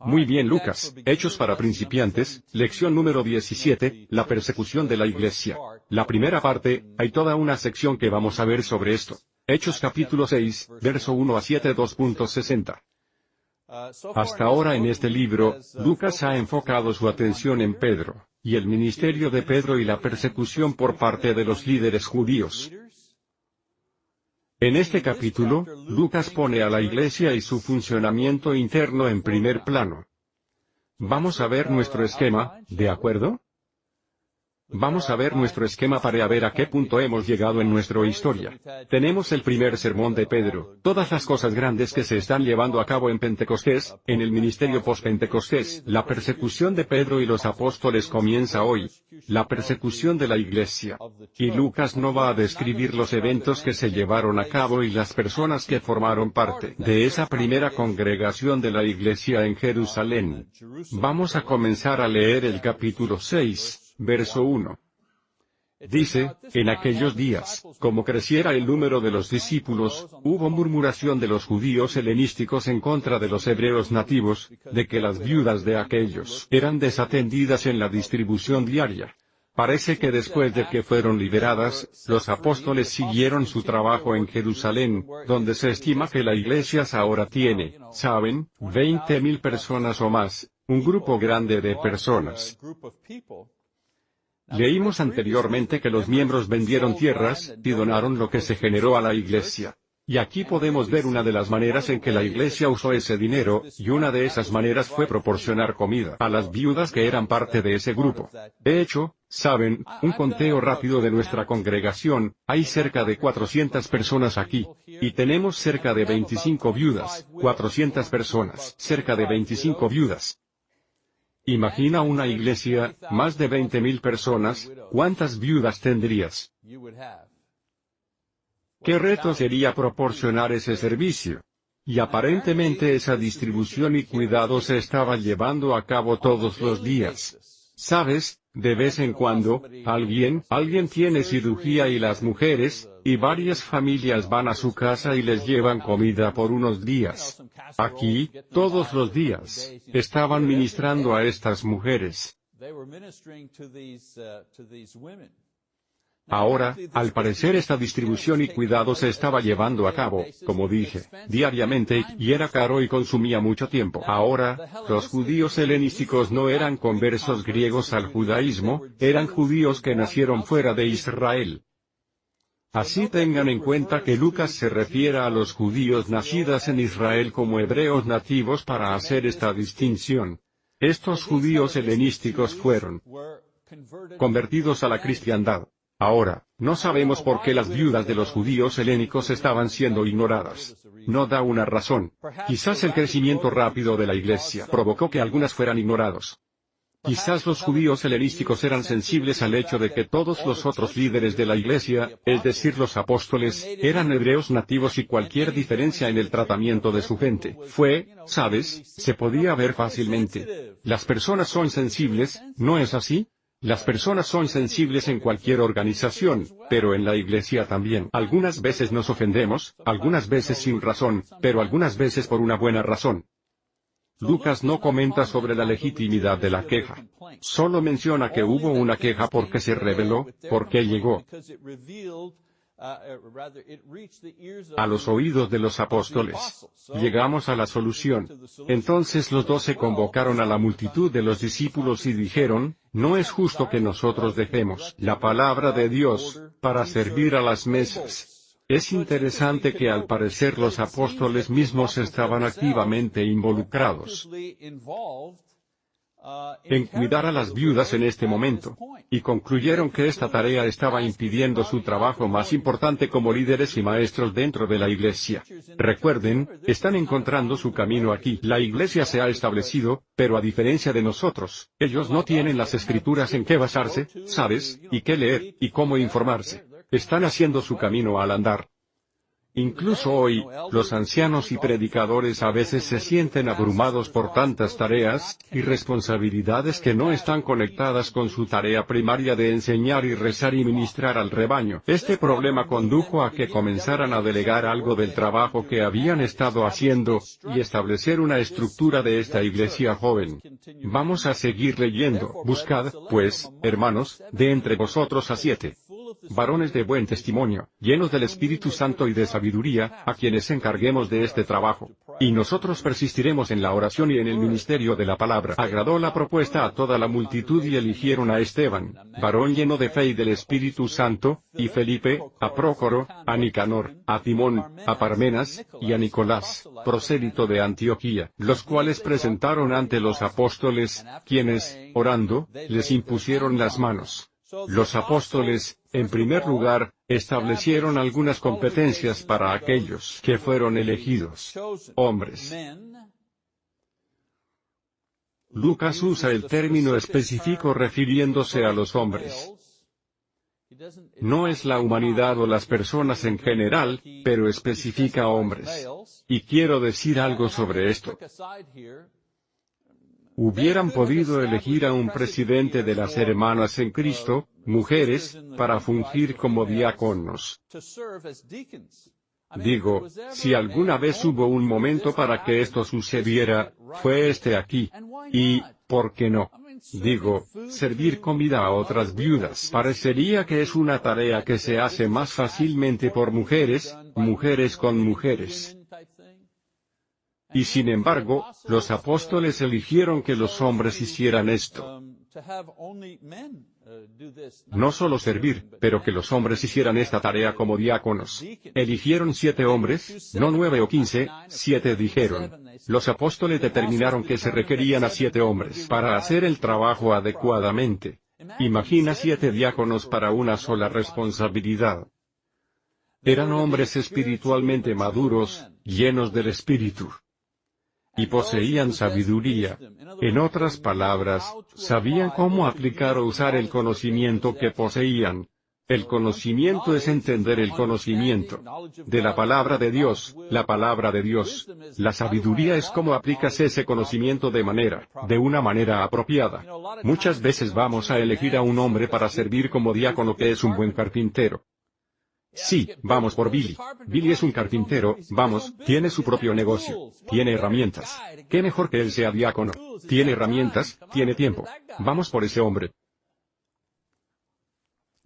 Muy bien Lucas, Hechos para principiantes, lección número 17, la persecución de la iglesia. La primera parte, hay toda una sección que vamos a ver sobre esto. Hechos capítulo 6, verso 1 a 7 2.60. Hasta ahora en este libro, Lucas ha enfocado su atención en Pedro, y el ministerio de Pedro y la persecución por parte de los líderes judíos. En este capítulo, Lucas pone a la iglesia y su funcionamiento interno en primer plano. Vamos a ver nuestro esquema, ¿de acuerdo? Vamos a ver nuestro esquema para ver a qué punto hemos llegado en nuestra historia. Tenemos el primer sermón de Pedro, todas las cosas grandes que se están llevando a cabo en Pentecostés, en el ministerio post-Pentecostés. La persecución de Pedro y los apóstoles comienza hoy. La persecución de la iglesia. Y Lucas no va a describir los eventos que se llevaron a cabo y las personas que formaron parte de esa primera congregación de la iglesia en Jerusalén. Vamos a comenzar a leer el capítulo 6 verso 1. Dice, en aquellos días, como creciera el número de los discípulos, hubo murmuración de los judíos helenísticos en contra de los hebreos nativos, de que las viudas de aquellos eran desatendidas en la distribución diaria. Parece que después de que fueron liberadas, los apóstoles siguieron su trabajo en Jerusalén, donde se estima que la iglesia ahora tiene, ¿saben?, veinte mil personas o más, un grupo grande de personas. Leímos anteriormente que los miembros vendieron tierras, y donaron lo que se generó a la iglesia. Y aquí podemos ver una de las maneras en que la iglesia usó ese dinero, y una de esas maneras fue proporcionar comida a las viudas que eran parte de ese grupo. De hecho, saben, un conteo rápido de nuestra congregación, hay cerca de 400 personas aquí, y tenemos cerca de 25 viudas, 400 personas, cerca de 25 viudas. Imagina una iglesia, más de 20.000 personas, ¿cuántas viudas tendrías? ¿Qué reto sería proporcionar ese servicio? Y aparentemente esa distribución y cuidado se estaba llevando a cabo todos los días. ¿Sabes? De vez en cuando, alguien, alguien tiene cirugía y las mujeres, y varias familias van a su casa y les llevan comida por unos días. Aquí, todos los días, estaban ministrando a estas mujeres. Ahora, al parecer esta distribución y cuidado se estaba llevando a cabo, como dije, diariamente, y era caro y consumía mucho tiempo. Ahora, los judíos helenísticos no eran conversos griegos al judaísmo, eran judíos que nacieron fuera de Israel. Así tengan en cuenta que Lucas se refiere a los judíos nacidos en Israel como hebreos nativos para hacer esta distinción. Estos judíos helenísticos fueron convertidos a la cristiandad. Ahora, no sabemos por qué las viudas de los judíos helénicos estaban siendo ignoradas. No da una razón. Quizás el crecimiento rápido de la iglesia provocó que algunas fueran ignorados. Quizás los judíos helenísticos eran sensibles al hecho de que todos los otros líderes de la iglesia, es decir los apóstoles, eran hebreos nativos y cualquier diferencia en el tratamiento de su gente fue, sabes, se podía ver fácilmente. Las personas son sensibles, ¿no es así? Las personas son sensibles en cualquier organización, pero en la iglesia también. Algunas veces nos ofendemos, algunas veces sin razón, pero algunas veces por una buena razón. Lucas no comenta sobre la legitimidad de la queja. Solo menciona que hubo una queja porque se reveló, porque llegó a los oídos de los apóstoles. Llegamos a la solución. Entonces los doce convocaron a la multitud de los discípulos y dijeron, no es justo que nosotros dejemos la palabra de Dios, para servir a las mesas. Es interesante que al parecer los apóstoles mismos estaban activamente involucrados en cuidar a las viudas en este momento, y concluyeron que esta tarea estaba impidiendo su trabajo más importante como líderes y maestros dentro de la iglesia. Recuerden, están encontrando su camino aquí. La iglesia se ha establecido, pero a diferencia de nosotros, ellos no tienen las escrituras en qué basarse, ¿sabes? y qué leer, y cómo informarse. Están haciendo su camino al andar. Incluso hoy, los ancianos y predicadores a veces se sienten abrumados por tantas tareas, y responsabilidades que no están conectadas con su tarea primaria de enseñar y rezar y ministrar al rebaño. Este problema condujo a que comenzaran a delegar algo del trabajo que habían estado haciendo, y establecer una estructura de esta iglesia joven. Vamos a seguir leyendo. Buscad, pues, hermanos, de entre vosotros a siete varones de buen testimonio, llenos del Espíritu Santo y de sabiduría, a quienes encarguemos de este trabajo. Y nosotros persistiremos en la oración y en el ministerio de la palabra. Agradó la propuesta a toda la multitud y eligieron a Esteban, varón lleno de fe y del Espíritu Santo, y Felipe, a Prócoro, a Nicanor, a Timón, a Parmenas, y a Nicolás, prosélito de Antioquía, los cuales presentaron ante los apóstoles, quienes, orando, les impusieron las manos. Los apóstoles, en primer lugar, establecieron algunas competencias para aquellos que fueron elegidos. Hombres. Lucas usa el término específico refiriéndose a los hombres. No es la humanidad o las personas en general, pero especifica hombres. Y quiero decir algo sobre esto hubieran podido elegir a un presidente de las hermanas en Cristo, mujeres, para fungir como diáconos. Digo, si alguna vez hubo un momento para que esto sucediera, fue este aquí. Y, ¿por qué no? Digo, servir comida a otras viudas parecería que es una tarea que se hace más fácilmente por mujeres, mujeres con mujeres. Y sin embargo, los apóstoles eligieron que los hombres hicieran esto. No solo servir, pero que los hombres hicieran esta tarea como diáconos. Eligieron siete hombres, no nueve o quince, siete dijeron. Los apóstoles determinaron que se requerían a siete hombres para hacer el trabajo adecuadamente. Imagina siete diáconos para una sola responsabilidad. Eran hombres espiritualmente maduros, llenos del Espíritu y poseían sabiduría. En otras palabras, sabían cómo aplicar o usar el conocimiento que poseían. El conocimiento es entender el conocimiento de la palabra de Dios, la palabra de Dios. La sabiduría es cómo aplicas ese conocimiento de manera, de una manera apropiada. Muchas veces vamos a elegir a un hombre para servir como diácono que es un buen carpintero. Sí, vamos por Billy. Billy es un carpintero, vamos, tiene su propio negocio. Tiene herramientas. ¿Qué mejor que él sea diácono? Tiene herramientas, tiene tiempo. Vamos por ese hombre.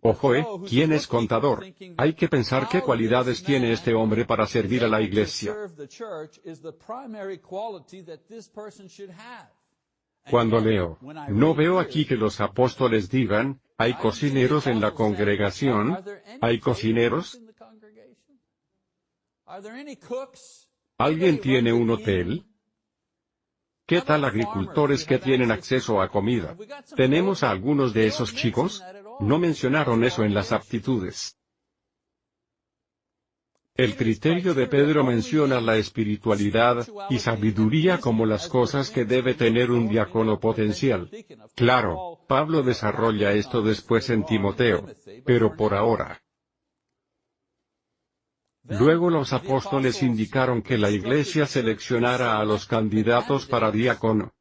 Ojo, ¿eh? ¿Quién es contador? Hay que pensar qué cualidades tiene este hombre para servir a la iglesia. Cuando leo, no veo aquí que los apóstoles digan, ¿hay cocineros en la congregación? ¿Hay cocineros? ¿Alguien tiene un hotel? ¿Qué tal agricultores que tienen acceso a comida? ¿Tenemos a algunos de esos chicos? No mencionaron eso en las aptitudes. El criterio de Pedro menciona la espiritualidad y sabiduría como las cosas que debe tener un diácono potencial. Claro, Pablo desarrolla esto después en Timoteo, pero por ahora. Luego los apóstoles indicaron que la iglesia seleccionara a los candidatos para diácono.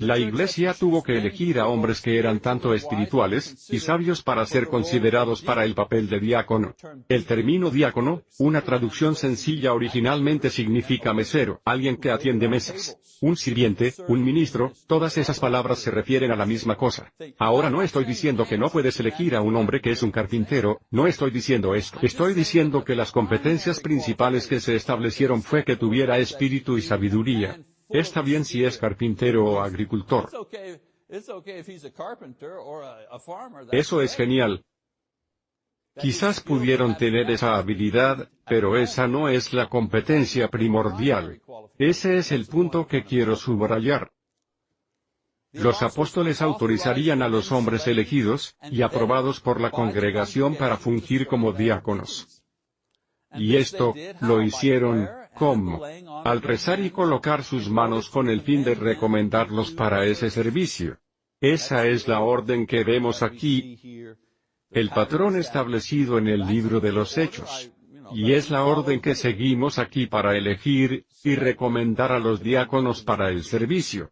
La Iglesia tuvo que elegir a hombres que eran tanto espirituales y sabios para ser considerados para el papel de diácono. El término diácono, una traducción sencilla originalmente significa mesero, alguien que atiende mesas. Un sirviente, un ministro, todas esas palabras se refieren a la misma cosa. Ahora no estoy diciendo que no puedes elegir a un hombre que es un carpintero, no estoy diciendo esto. Estoy diciendo que las competencias principales que se establecieron fue que tuviera espíritu y sabiduría. Está bien si es carpintero o agricultor. Eso es genial. Quizás pudieron tener esa habilidad, pero esa no es la competencia primordial. Ese es el punto que quiero subrayar. Los apóstoles autorizarían a los hombres elegidos, y aprobados por la congregación para fungir como diáconos. Y esto, lo hicieron, ¿Cómo? Al rezar y colocar sus manos con el fin de recomendarlos para ese servicio. Esa es la orden que vemos aquí. el patrón establecido en el libro de los Hechos. Y es la orden que seguimos aquí para elegir, y recomendar a los diáconos para el servicio.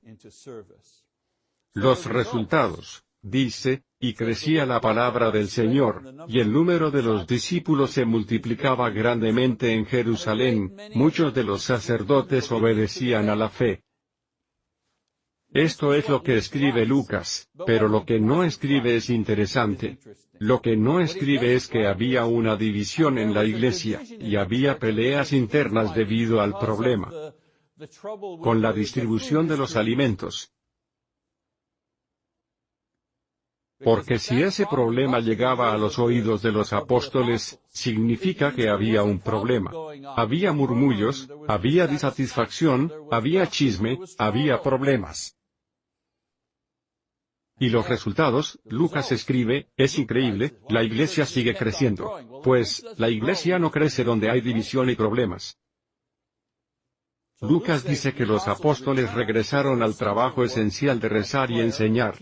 Los resultados, dice, y crecía la palabra del Señor, y el número de los discípulos se multiplicaba grandemente en Jerusalén, muchos de los sacerdotes obedecían a la fe. Esto es lo que escribe Lucas, pero lo que no escribe es interesante. Lo que no escribe es que había una división en la iglesia, y había peleas internas debido al problema con la distribución de los alimentos. Porque si ese problema llegaba a los oídos de los apóstoles, significa que había un problema. Había murmullos, había disatisfacción, había chisme, había problemas. Y los resultados, Lucas escribe, es increíble, la iglesia sigue creciendo. Pues, la iglesia no crece donde hay división y problemas. Lucas dice que los apóstoles regresaron al trabajo esencial de rezar y enseñar.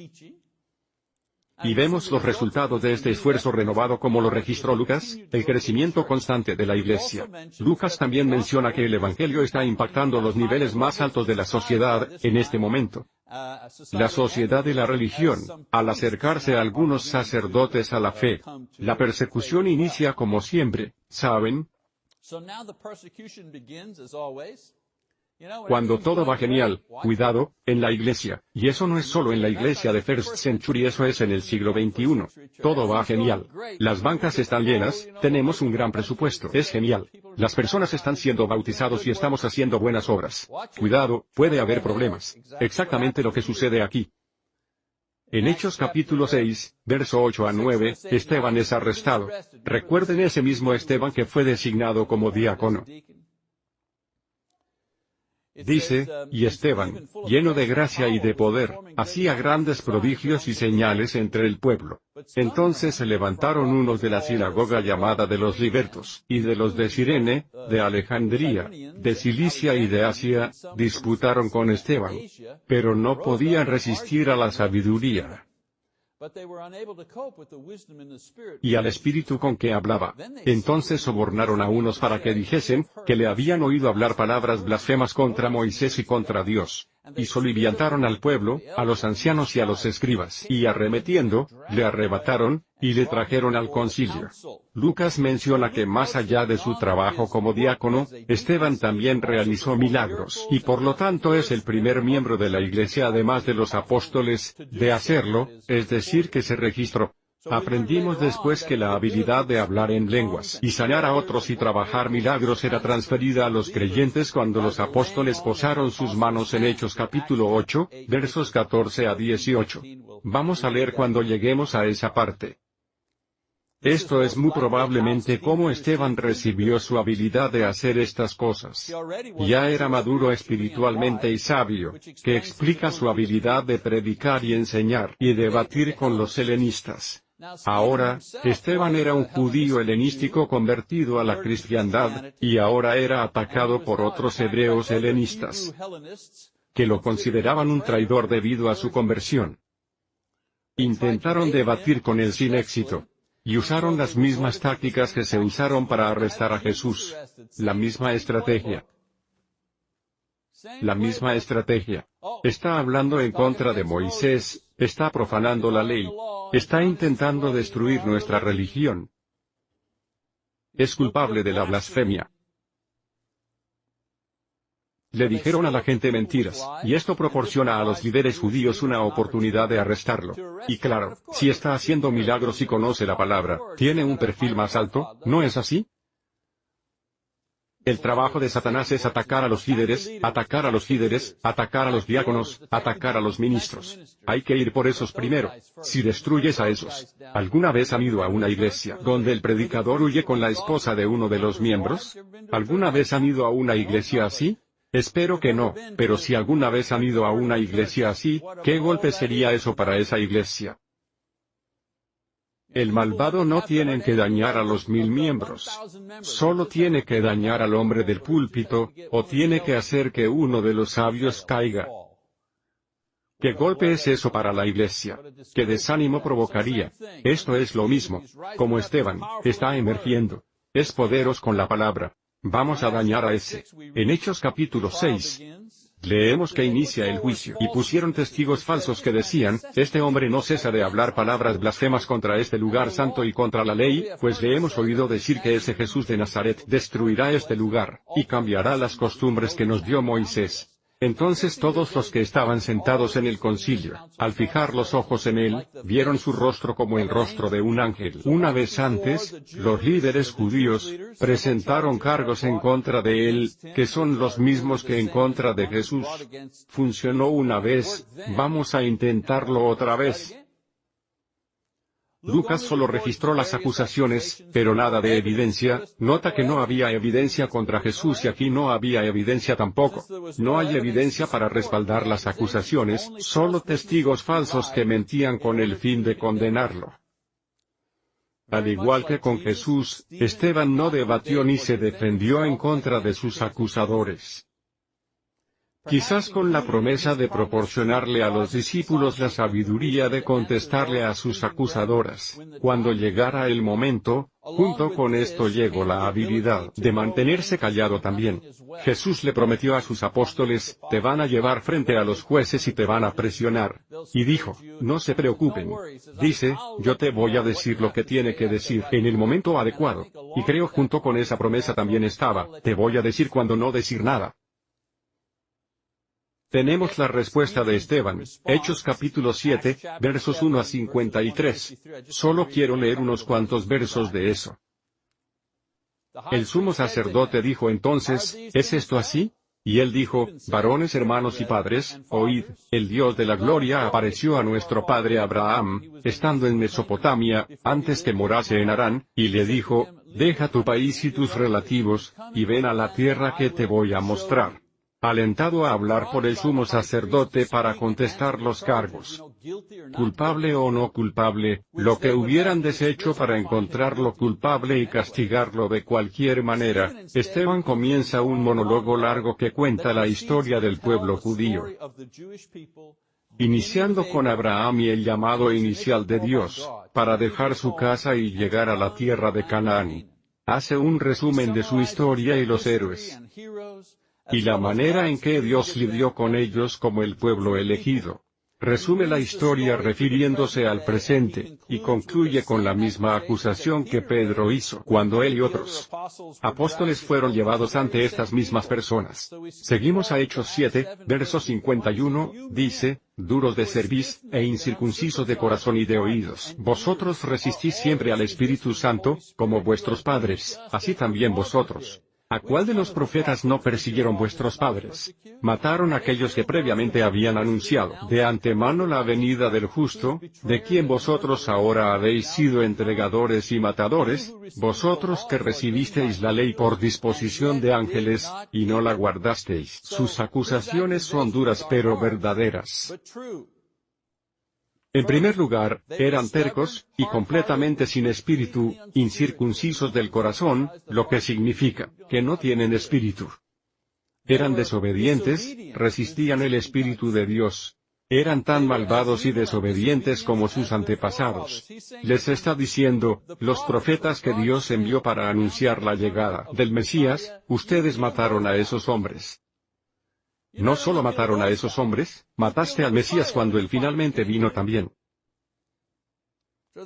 Y vemos los resultados de este esfuerzo renovado como lo registró Lucas, el crecimiento constante de la Iglesia. Lucas también menciona que el Evangelio está impactando los niveles más altos de la sociedad, en este momento. La sociedad y la religión, al acercarse a algunos sacerdotes a la fe, la persecución inicia como siempre, ¿saben? Cuando todo va genial, cuidado, en la iglesia, y eso no es solo en la iglesia de First Century, eso es en el siglo XXI. Todo va genial. Las bancas están llenas, tenemos un gran presupuesto, es genial. Las personas están siendo bautizados y estamos haciendo buenas obras. Cuidado, puede haber problemas. Exactamente lo que sucede aquí. En Hechos capítulo 6, verso 8 a 9, Esteban es arrestado. Recuerden ese mismo Esteban que fue designado como diácono. Dice, y Esteban, lleno de gracia y de poder, hacía grandes prodigios y señales entre el pueblo. Entonces se levantaron unos de la sinagoga llamada de los libertos, y de los de Sirene, de Alejandría, de Cilicia y de Asia, disputaron con Esteban. Pero no podían resistir a la sabiduría y al espíritu con que hablaba. Entonces sobornaron a unos para que dijesen, que le habían oído hablar palabras blasfemas contra Moisés y contra Dios y soliviantaron al pueblo, a los ancianos y a los escribas, y arremetiendo, le arrebataron, y le trajeron al concilio. Lucas menciona que más allá de su trabajo como diácono, Esteban también realizó milagros, y por lo tanto es el primer miembro de la iglesia además de los apóstoles, de hacerlo, es decir que se registró. Aprendimos después que la habilidad de hablar en lenguas y sanar a otros y trabajar milagros era transferida a los creyentes cuando los apóstoles posaron sus manos en Hechos capítulo 8, versos 14 a 18. Vamos a leer cuando lleguemos a esa parte. Esto es muy probablemente cómo Esteban recibió su habilidad de hacer estas cosas. Ya era maduro espiritualmente y sabio, que explica su habilidad de predicar y enseñar y debatir con los helenistas. Ahora, Esteban era un judío helenístico convertido a la cristiandad, y ahora era atacado por otros hebreos helenistas, que lo consideraban un traidor debido a su conversión. Intentaron debatir con él sin éxito. Y usaron las mismas tácticas que se usaron para arrestar a Jesús. La misma estrategia. La misma estrategia. Está hablando en contra de Moisés, está profanando la ley, Está intentando destruir nuestra religión. Es culpable de la blasfemia. Le dijeron a la gente mentiras, y esto proporciona a los líderes judíos una oportunidad de arrestarlo. Y claro, si está haciendo milagros y conoce la palabra, ¿tiene un perfil más alto? ¿No es así? El trabajo de Satanás es atacar a los líderes, atacar a los líderes, atacar a los diáconos, atacar a los ministros. Hay que ir por esos primero. Si destruyes a esos, ¿alguna vez han ido a una iglesia donde el predicador huye con la esposa de uno de los miembros? ¿Alguna vez han ido a una iglesia así? Espero que no, pero si alguna vez han ido a una iglesia así, ¿qué golpe sería eso para esa iglesia? El malvado no tiene que dañar a los mil miembros. Solo tiene que dañar al hombre del púlpito, o tiene que hacer que uno de los sabios caiga. ¿Qué golpe es eso para la iglesia? ¿Qué desánimo provocaría? Esto es lo mismo. Como Esteban, está emergiendo. Es poderos con la palabra. Vamos a dañar a ese. En Hechos capítulo 6, leemos que inicia el juicio, y pusieron testigos falsos que decían, este hombre no cesa de hablar palabras blasfemas contra este lugar santo y contra la ley, pues le hemos oído decir que ese Jesús de Nazaret destruirá este lugar, y cambiará las costumbres que nos dio Moisés. Entonces todos los que estaban sentados en el concilio, al fijar los ojos en él, vieron su rostro como el rostro de un ángel. Una vez antes, los líderes judíos, presentaron cargos en contra de él, que son los mismos que en contra de Jesús. Funcionó una vez, vamos a intentarlo otra vez. Lucas solo registró las acusaciones, pero nada de evidencia, nota que no había evidencia contra Jesús y aquí no había evidencia tampoco. No hay evidencia para respaldar las acusaciones, solo testigos falsos que mentían con el fin de condenarlo. Al igual que con Jesús, Esteban no debatió ni se defendió en contra de sus acusadores quizás con la promesa de proporcionarle a los discípulos la sabiduría de contestarle a sus acusadoras. Cuando llegara el momento, junto con esto llegó la habilidad de mantenerse callado también. Jesús le prometió a sus apóstoles, te van a llevar frente a los jueces y te van a presionar. Y dijo, no se preocupen. Dice, yo te voy a decir lo que tiene que decir en el momento adecuado. Y creo junto con esa promesa también estaba, te voy a decir cuando no decir nada. Tenemos la respuesta de Esteban, Hechos capítulo 7, versos 1 a 53. Solo quiero leer unos cuantos versos de eso. El sumo sacerdote dijo entonces, ¿es esto así? Y él dijo, varones hermanos y padres, oíd, el Dios de la gloria apareció a nuestro padre Abraham, estando en Mesopotamia, antes que morase en Harán, y le dijo, deja tu país y tus relativos, y ven a la tierra que te voy a mostrar alentado a hablar por el sumo sacerdote para contestar los cargos. Culpable o no culpable, lo que hubieran deshecho para encontrarlo culpable y castigarlo de cualquier manera, Esteban comienza un monólogo largo que cuenta la historia del pueblo judío. Iniciando con Abraham y el llamado inicial de Dios, para dejar su casa y llegar a la tierra de Canaán. Hace un resumen de su historia y los héroes y la manera en que Dios lidió con ellos como el pueblo elegido. Resume la historia refiriéndose al presente, y concluye con la misma acusación que Pedro hizo cuando él y otros apóstoles fueron llevados ante estas mismas personas. Seguimos a Hechos 7, verso 51, dice, duros de cerviz, e incircuncisos de corazón y de oídos. Vosotros resistís siempre al Espíritu Santo, como vuestros padres, así también vosotros. ¿A cuál de los profetas no persiguieron vuestros padres? Mataron a aquellos que previamente habían anunciado de antemano la venida del justo, de quien vosotros ahora habéis sido entregadores y matadores, vosotros que recibisteis la ley por disposición de ángeles, y no la guardasteis. Sus acusaciones son duras pero verdaderas. En primer lugar, eran tercos, y completamente sin espíritu, incircuncisos del corazón, lo que significa, que no tienen espíritu. Eran desobedientes, resistían el espíritu de Dios. Eran tan malvados y desobedientes como sus antepasados. Les está diciendo, los profetas que Dios envió para anunciar la llegada del Mesías, ustedes mataron a esos hombres. No solo mataron a esos hombres, mataste al Mesías cuando él finalmente vino también.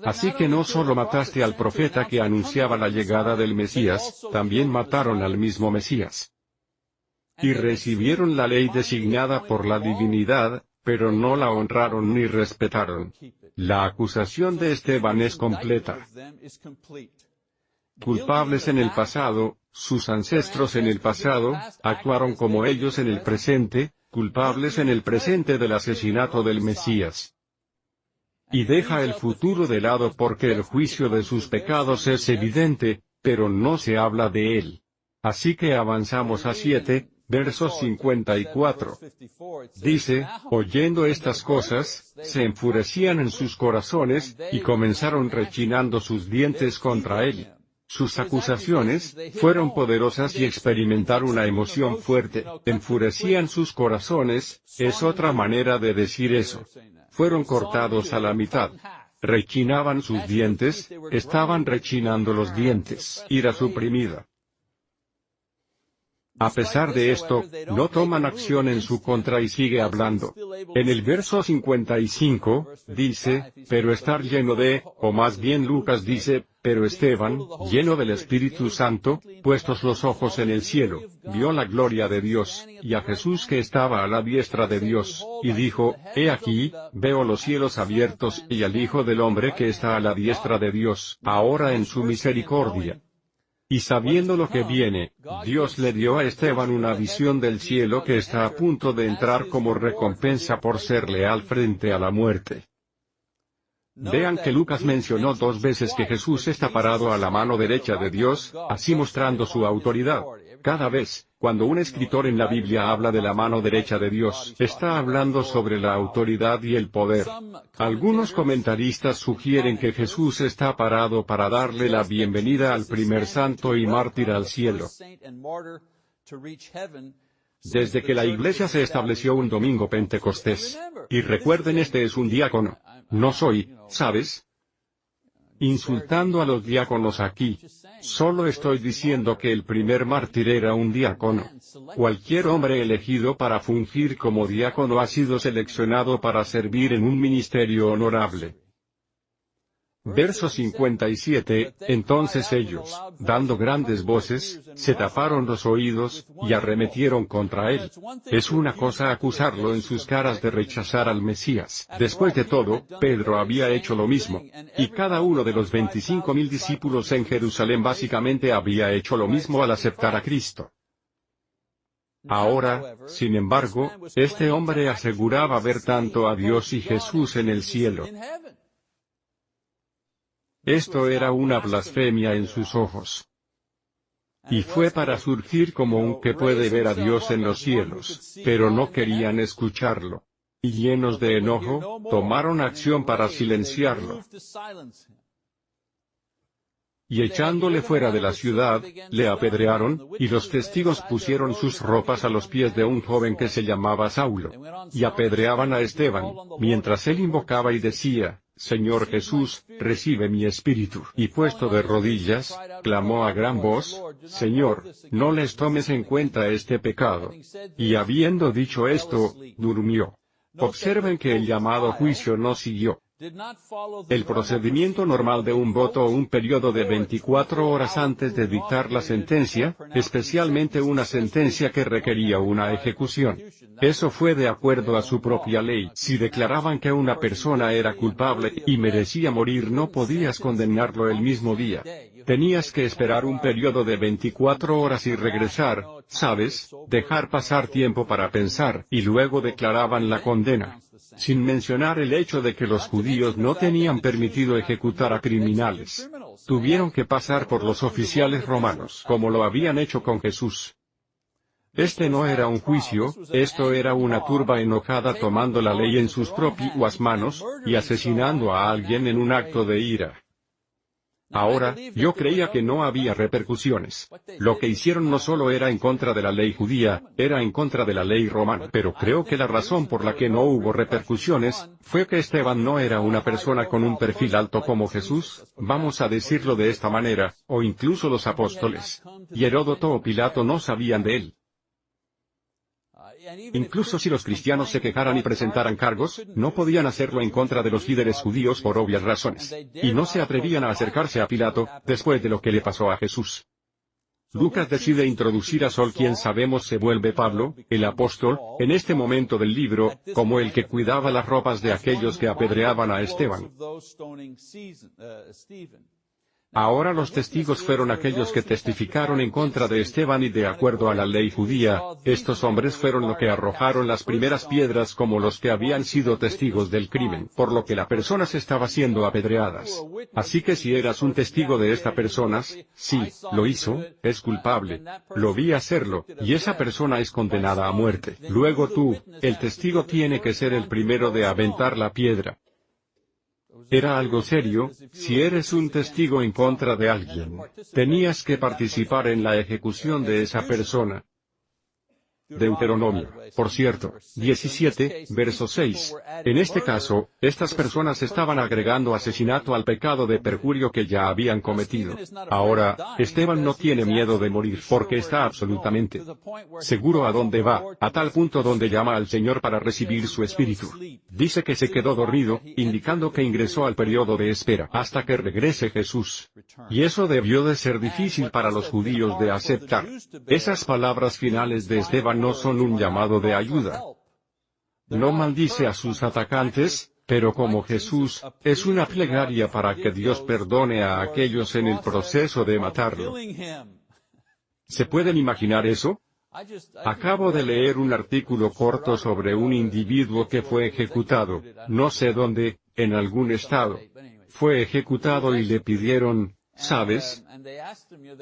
Así que no solo mataste al profeta que anunciaba la llegada del Mesías, también mataron al mismo Mesías. Y recibieron la ley designada por la divinidad, pero no la honraron ni respetaron. La acusación de Esteban es completa. Culpables en el pasado, sus ancestros en el pasado, actuaron como ellos en el presente, culpables en el presente del asesinato del Mesías. Y deja el futuro de lado porque el juicio de sus pecados es evidente, pero no se habla de él. Así que avanzamos a 7, versos 54. Dice, oyendo estas cosas, se enfurecían en sus corazones, y comenzaron rechinando sus dientes contra él. Sus acusaciones, fueron poderosas y experimentar una emoción fuerte, enfurecían sus corazones, es otra manera de decir eso. Fueron cortados a la mitad. Rechinaban sus dientes, estaban rechinando los dientes, ira suprimida. A pesar de esto, no toman acción en su contra y sigue hablando. En el verso 55, dice, pero estar lleno de, o más bien Lucas dice, pero Esteban, lleno del Espíritu Santo, puestos los ojos en el cielo, vio la gloria de Dios, y a Jesús que estaba a la diestra de Dios, y dijo, He aquí, veo los cielos abiertos y al Hijo del Hombre que está a la diestra de Dios, ahora en su misericordia. Y sabiendo lo que viene, Dios le dio a Esteban una visión del cielo que está a punto de entrar como recompensa por ser leal frente a la muerte. Vean que Lucas mencionó dos veces que Jesús está parado a la mano derecha de Dios, así mostrando su autoridad. Cada vez, cuando un escritor en la Biblia habla de la mano derecha de Dios, está hablando sobre la autoridad y el poder. Algunos comentaristas sugieren que Jesús está parado para darle la bienvenida al primer santo y mártir al cielo. Desde que la iglesia se estableció un domingo pentecostés. Y recuerden este es un diácono. No soy, ¿sabes? insultando a los diáconos aquí. Solo estoy diciendo que el primer mártir era un diácono. Cualquier hombre elegido para fungir como diácono ha sido seleccionado para servir en un ministerio honorable. Verso 57, entonces ellos, dando grandes voces, se taparon los oídos, y arremetieron contra él. Es una cosa acusarlo en sus caras de rechazar al Mesías. Después de todo, Pedro había hecho lo mismo. Y cada uno de los 25 mil discípulos en Jerusalén básicamente había hecho lo mismo al aceptar a Cristo. Ahora, sin embargo, este hombre aseguraba ver tanto a Dios y Jesús en el cielo. Esto era una blasfemia en sus ojos. Y fue para surgir como un que puede ver a Dios en los cielos, pero no querían escucharlo. Y llenos de enojo, tomaron acción para silenciarlo. Y echándole fuera de la ciudad, le apedrearon, y los testigos pusieron sus ropas a los pies de un joven que se llamaba Saulo. Y apedreaban a Esteban, mientras él invocaba y decía, Señor Jesús, recibe mi espíritu. Y puesto de rodillas, clamó a gran voz, Señor, no les tomes en cuenta este pecado. Y habiendo dicho esto, durmió. Observen que el llamado juicio no siguió. El procedimiento normal de un voto un periodo de 24 horas antes de dictar la sentencia, especialmente una sentencia que requería una ejecución. Eso fue de acuerdo a su propia ley. Si declaraban que una persona era culpable y merecía morir no podías condenarlo el mismo día. Tenías que esperar un periodo de 24 horas y regresar, ¿sabes? Dejar pasar tiempo para pensar, y luego declaraban la condena sin mencionar el hecho de que los judíos no tenían permitido ejecutar a criminales. Tuvieron que pasar por los oficiales romanos, como lo habían hecho con Jesús. Este no era un juicio, esto era una turba enojada tomando la ley en sus propias manos, y asesinando a alguien en un acto de ira. Ahora, yo creía que no había repercusiones. Lo que hicieron no solo era en contra de la ley judía, era en contra de la ley romana. Pero creo que la razón por la que no hubo repercusiones, fue que Esteban no era una persona con un perfil alto como Jesús, vamos a decirlo de esta manera, o incluso los apóstoles. Y Heródoto o Pilato no sabían de él. Incluso si los cristianos se quejaran y presentaran cargos, no podían hacerlo en contra de los líderes judíos por obvias razones. Y no se atrevían a acercarse a Pilato, después de lo que le pasó a Jesús. Lucas decide introducir a Sol quien sabemos se vuelve Pablo, el apóstol, en este momento del libro, como el que cuidaba las ropas de aquellos que apedreaban a Esteban. Ahora los testigos fueron aquellos que testificaron en contra de Esteban y de acuerdo a la ley judía, estos hombres fueron los que arrojaron las primeras piedras como los que habían sido testigos del crimen, por lo que la persona se estaba siendo apedreadas. Así que si eras un testigo de esta persona, sí, lo hizo, es culpable. Lo vi hacerlo, y esa persona es condenada a muerte. Luego tú, el testigo tiene que ser el primero de aventar la piedra. Era algo serio, si eres un testigo en contra de alguien, tenías que participar en la ejecución de esa persona. Deuteronomio, por cierto, 17, verso 6. En este caso, estas personas estaban agregando asesinato al pecado de perjurio que ya habían cometido. Ahora, Esteban no tiene miedo de morir porque está absolutamente seguro a dónde va, a tal punto donde llama al Señor para recibir su espíritu. Dice que se quedó dormido, indicando que ingresó al periodo de espera hasta que regrese Jesús. Y eso debió de ser difícil para los judíos de aceptar. Esas palabras finales de Esteban no son un llamado de ayuda. No maldice a sus atacantes, pero como Jesús, es una plegaria para que Dios perdone a aquellos en el proceso de matarlo. ¿Se pueden imaginar eso? Acabo de leer un artículo corto sobre un individuo que fue ejecutado, no sé dónde, en algún estado. Fue ejecutado y le pidieron, ¿Sabes?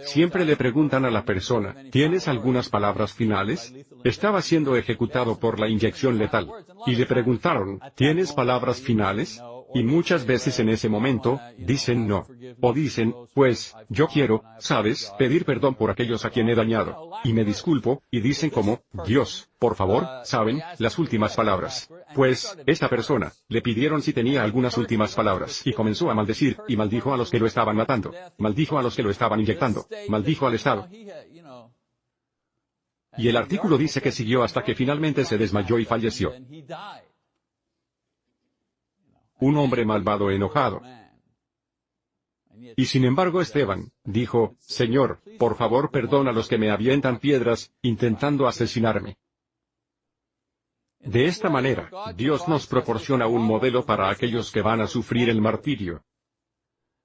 Siempre le preguntan a la persona, ¿tienes algunas palabras finales? Estaba siendo ejecutado por la inyección letal. Y le preguntaron, ¿tienes palabras finales? Y muchas veces en ese momento, dicen no. O dicen, pues, yo quiero, sabes, pedir perdón por aquellos a quien he dañado. Y me disculpo, y dicen como, Dios, por favor, saben, las últimas palabras. Pues, esta persona, le pidieron si tenía algunas últimas palabras, y comenzó a maldecir, y maldijo a los que lo estaban matando. Maldijo a los que lo estaban inyectando. Maldijo al Estado. Y el artículo dice que siguió hasta que finalmente se desmayó y falleció. Un hombre malvado enojado. Y sin embargo Esteban, dijo, Señor, por favor perdona a los que me avientan piedras, intentando asesinarme. De esta manera, Dios nos proporciona un modelo para aquellos que van a sufrir el martirio.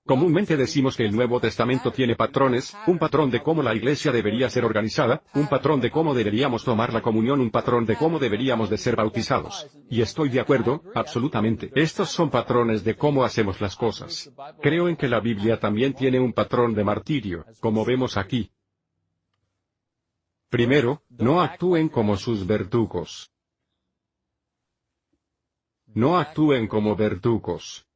Comúnmente decimos que el Nuevo Testamento tiene patrones, un patrón de cómo la iglesia debería ser organizada, un patrón de cómo deberíamos tomar la comunión, un patrón de cómo deberíamos de ser bautizados. Y estoy de acuerdo, absolutamente. Estos son patrones de cómo hacemos las cosas. Creo en que la Biblia también tiene un patrón de martirio, como vemos aquí. Primero, no actúen como sus verdugos. No actúen como verdugos.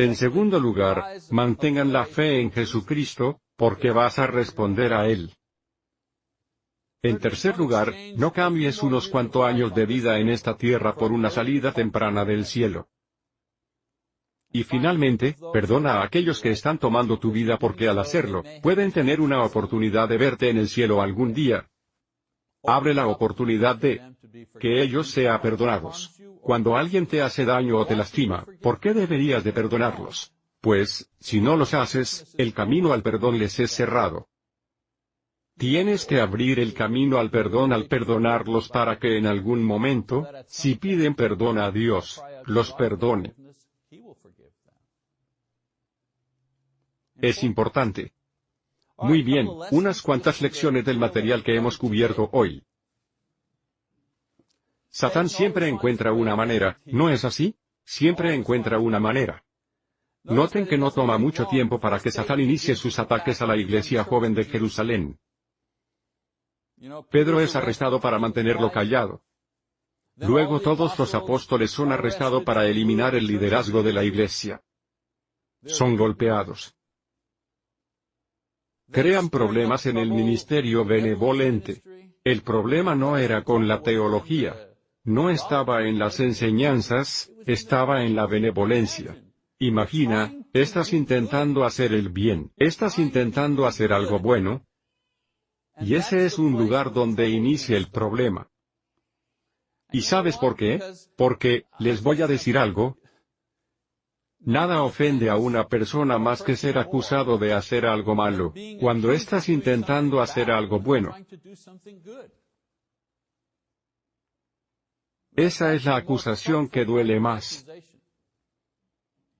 En segundo lugar, mantengan la fe en Jesucristo, porque vas a responder a Él. En tercer lugar, no cambies unos cuantos años de vida en esta tierra por una salida temprana del cielo. Y finalmente, perdona a aquellos que están tomando tu vida porque al hacerlo, pueden tener una oportunidad de verte en el cielo algún día. Abre la oportunidad de que ellos sean perdonados. Cuando alguien te hace daño o te lastima, ¿por qué deberías de perdonarlos? Pues, si no los haces, el camino al perdón les es cerrado. Tienes que abrir el camino al perdón al perdonarlos para que en algún momento, si piden perdón a Dios, los perdone. Es importante. Muy bien, unas cuantas lecciones del material que hemos cubierto hoy. Satán siempre encuentra una manera, ¿no es así? Siempre encuentra una manera. Noten que no toma mucho tiempo para que Satán inicie sus ataques a la iglesia joven de Jerusalén. Pedro es arrestado para mantenerlo callado. Luego todos los apóstoles son arrestados para eliminar el liderazgo de la iglesia. Son golpeados. Crean problemas en el ministerio benevolente. El problema no era con la teología. No estaba en las enseñanzas, estaba en la benevolencia. Imagina, estás intentando hacer el bien, estás intentando hacer algo bueno, y ese es un lugar donde inicia el problema. ¿Y sabes por qué? Porque, les voy a decir algo, Nada ofende a una persona más que ser acusado de hacer algo malo, cuando estás intentando hacer algo bueno. Esa es la acusación que duele más.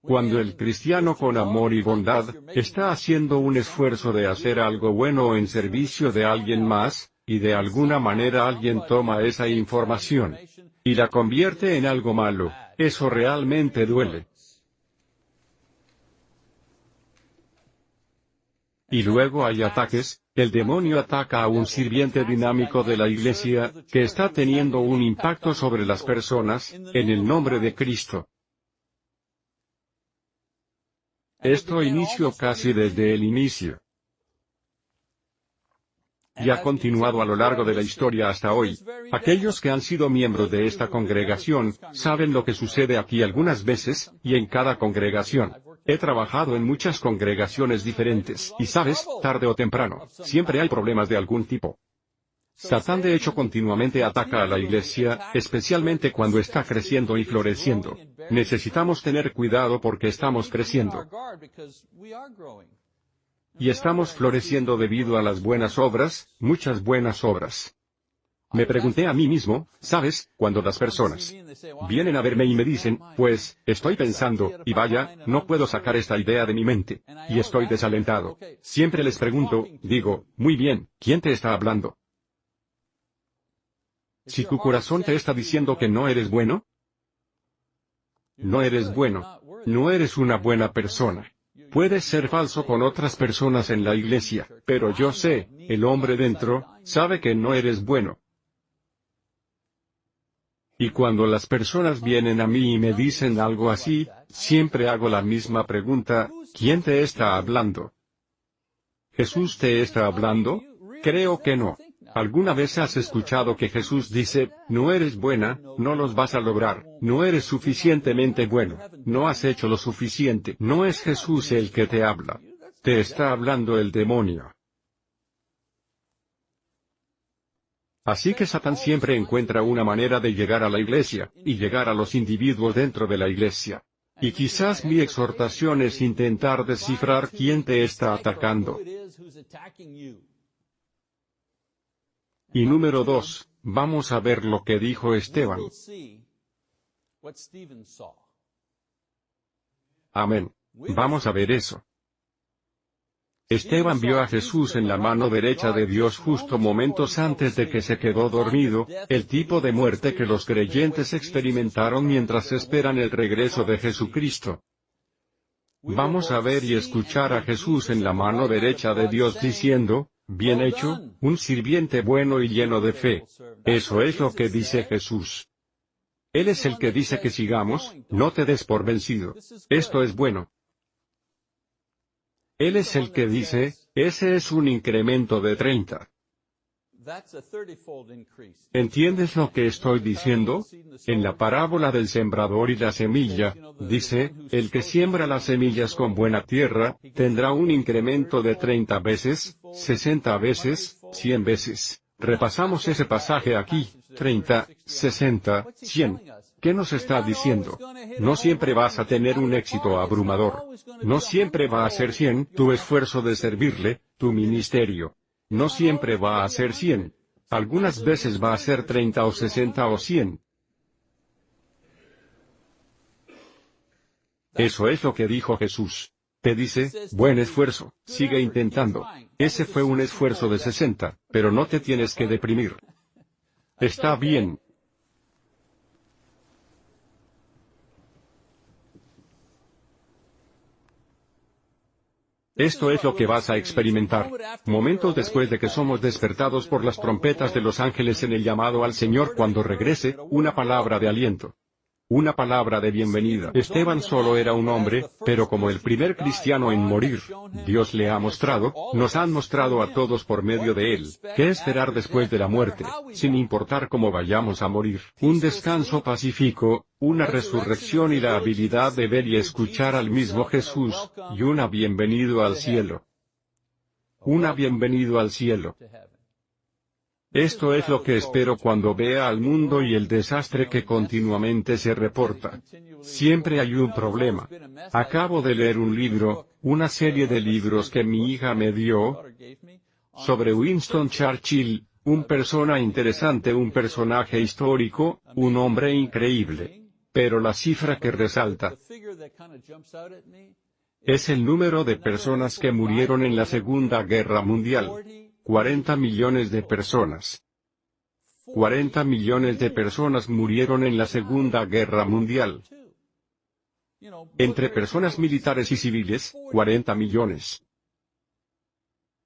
Cuando el cristiano con amor y bondad, está haciendo un esfuerzo de hacer algo bueno en servicio de alguien más, y de alguna manera alguien toma esa información y la convierte en algo malo, eso realmente duele. Y luego hay ataques, el demonio ataca a un sirviente dinámico de la iglesia, que está teniendo un impacto sobre las personas, en el nombre de Cristo. Esto inició casi desde el inicio y ha continuado a lo largo de la historia hasta hoy. Aquellos que han sido miembros de esta congregación, saben lo que sucede aquí algunas veces, y en cada congregación. He trabajado en muchas congregaciones diferentes, y sabes, tarde o temprano, siempre hay problemas de algún tipo. Satán de hecho continuamente ataca a la iglesia, especialmente cuando está creciendo y floreciendo. Necesitamos tener cuidado porque estamos creciendo. Y estamos floreciendo debido a las buenas obras, muchas buenas obras. Me pregunté a mí mismo, ¿sabes? Cuando las personas vienen a verme y me dicen, pues, estoy pensando, y vaya, no puedo sacar esta idea de mi mente, y estoy desalentado. Siempre les pregunto, digo, muy bien, ¿quién te está hablando? Si tu corazón te está diciendo que no eres bueno, no eres bueno, no eres una buena persona. Puedes ser falso con otras personas en la iglesia, pero yo sé, el hombre dentro, sabe que no eres bueno. Y cuando las personas vienen a mí y me dicen algo así, siempre hago la misma pregunta, ¿quién te está hablando? ¿Jesús te está hablando? Creo que no. ¿Alguna vez has escuchado que Jesús dice, no eres buena, no los vas a lograr, no eres suficientemente bueno, no has hecho lo suficiente? No es Jesús el que te habla. Te está hablando el demonio. Así que Satán siempre encuentra una manera de llegar a la iglesia, y llegar a los individuos dentro de la iglesia. Y quizás mi exhortación es intentar descifrar quién te está atacando. Y número dos, vamos a ver lo que dijo Esteban. Amén. Vamos a ver eso. Esteban vio a Jesús en la mano derecha de Dios justo momentos antes de que se quedó dormido, el tipo de muerte que los creyentes experimentaron mientras esperan el regreso de Jesucristo. Vamos a ver y escuchar a Jesús en la mano derecha de Dios diciendo, Bien hecho, un sirviente bueno y lleno de fe. Eso es lo que dice Jesús. Él es el que dice que sigamos, no te des por vencido. Esto es bueno. Él es el que dice, ese es un incremento de 30. ¿Entiendes lo que estoy diciendo? En la parábola del sembrador y la semilla, dice, el que siembra las semillas con buena tierra, tendrá un incremento de 30 veces, 60 veces, 100 veces. Repasamos ese pasaje aquí, 30, 60, 100. ¿Qué nos está diciendo? No siempre vas a tener un éxito abrumador. No siempre va a ser 100 tu esfuerzo de servirle, tu ministerio. No siempre va a ser 100. Algunas veces va a ser 30 o 60 o 100. Eso es lo que dijo Jesús. Te dice, buen esfuerzo, sigue intentando. Ese fue un esfuerzo de 60, pero no te tienes que deprimir. Está bien, Esto es lo que vas a experimentar. Momentos después de que somos despertados por las trompetas de los ángeles en el llamado al Señor cuando regrese, una palabra de aliento. Una palabra de bienvenida. Esteban solo era un hombre, pero como el primer cristiano en morir, Dios le ha mostrado, nos han mostrado a todos por medio de él, qué esperar después de la muerte, sin importar cómo vayamos a morir. Un descanso pacífico, una resurrección y la habilidad de ver y escuchar al mismo Jesús, y una bienvenido al cielo. Una bienvenido al cielo. Esto es lo que espero cuando vea al mundo y el desastre que continuamente se reporta. Siempre hay un problema. Acabo de leer un libro, una serie de libros que mi hija me dio, sobre Winston Churchill, un persona interesante, un personaje histórico, un hombre increíble. Pero la cifra que resalta es el número de personas que murieron en la Segunda Guerra Mundial. 40 millones de personas. 40 millones de personas murieron en la Segunda Guerra Mundial. Entre personas militares y civiles, 40 millones.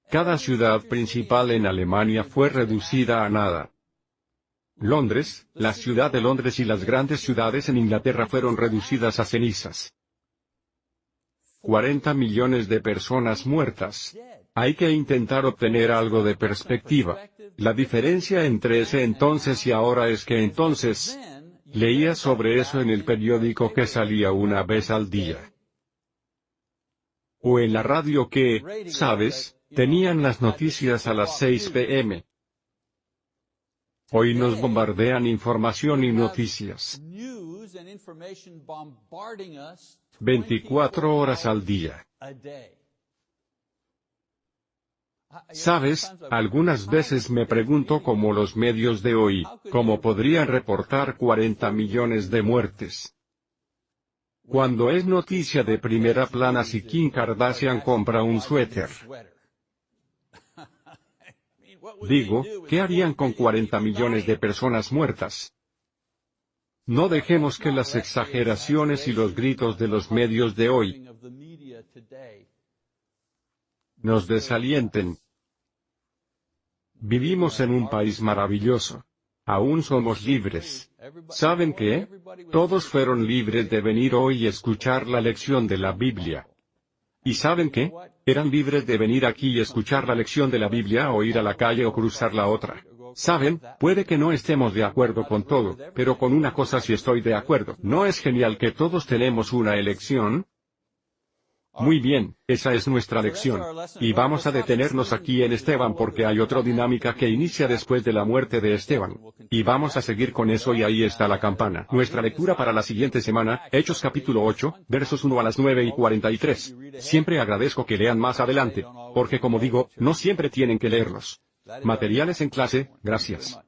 Cada ciudad principal en Alemania fue reducida a nada. Londres, la ciudad de Londres y las grandes ciudades en Inglaterra fueron reducidas a cenizas. 40 millones de personas muertas. Hay que intentar obtener algo de perspectiva. La diferencia entre ese entonces y ahora es que entonces, leía sobre eso en el periódico que salía una vez al día. O en la radio que, sabes, tenían las noticias a las 6 pm. Hoy nos bombardean información y noticias. 24 horas al día. Sabes, algunas veces me pregunto cómo los medios de hoy, cómo podrían reportar 40 millones de muertes. Cuando es noticia de primera plana si Kim Kardashian compra un suéter. Digo, ¿qué harían con 40 millones de personas muertas? No dejemos que las exageraciones y los gritos de los medios de hoy nos desalienten. Vivimos en un país maravilloso. Aún somos libres. ¿Saben qué? Todos fueron libres de venir hoy y escuchar la lección de la Biblia. ¿Y saben qué? Eran libres de venir aquí y escuchar la lección de la Biblia o ir a la calle o cruzar la otra. Saben, puede que no estemos de acuerdo con todo, pero con una cosa sí estoy de acuerdo. ¿No es genial que todos tenemos una elección? Muy bien, esa es nuestra lección. Y vamos a detenernos aquí en Esteban porque hay otra dinámica que inicia después de la muerte de Esteban. Y vamos a seguir con eso y ahí está la campana. Nuestra lectura para la siguiente semana, Hechos capítulo 8, versos 1 a las 9 y 43. Siempre agradezco que lean más adelante, porque como digo, no siempre tienen que leerlos. Materiales en clase, gracias.